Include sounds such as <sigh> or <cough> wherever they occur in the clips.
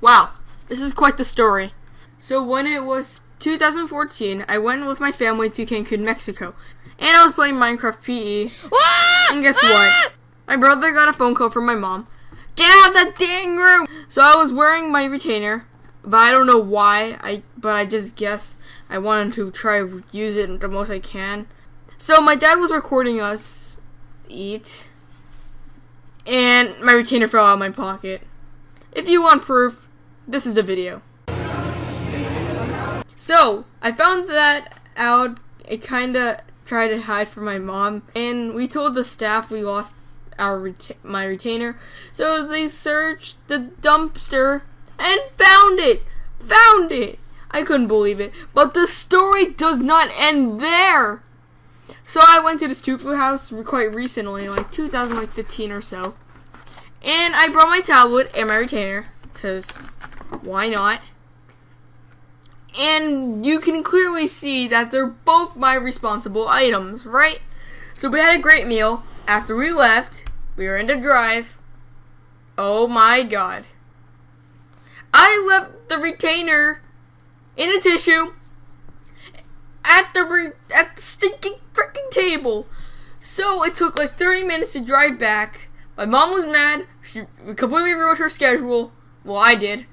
Wow, this is quite the story. So when it was 2014, I went with my family to Cancun, Mexico. And I was playing Minecraft PE. And guess what? My brother got a phone call from my mom. Get out of that dang room! So I was wearing my retainer, but I don't know why. I but I just guess I wanted to try to use it the most I can. So my dad was recording us eat, and my retainer fell out of my pocket. If you want proof, this is the video. So I found that out. I kinda tried to hide from my mom, and we told the staff we lost our my retainer. So they searched the dumpster and found it. Found it. I couldn't believe it. But the story does not end there. So I went to this Tofu house quite recently, like 2015 or so. And I brought my tablet and my retainer, because why not? And you can clearly see that they're both my responsible items, right? So we had a great meal. After we left, we were in the drive. Oh my god. I left the retainer in a tissue at the at the stinking freaking table. So it took like 30 minutes to drive back. My mom was mad. She completely ruined her schedule. Well, I did.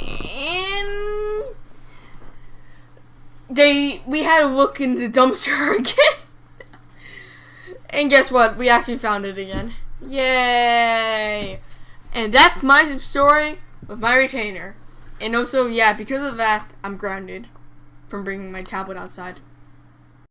And they we had to look in the dumpster <laughs> again. and guess what? We actually found it again. Yay! And that's my story with my retainer. And also, yeah, because of that, I'm grounded from bringing my tablet outside.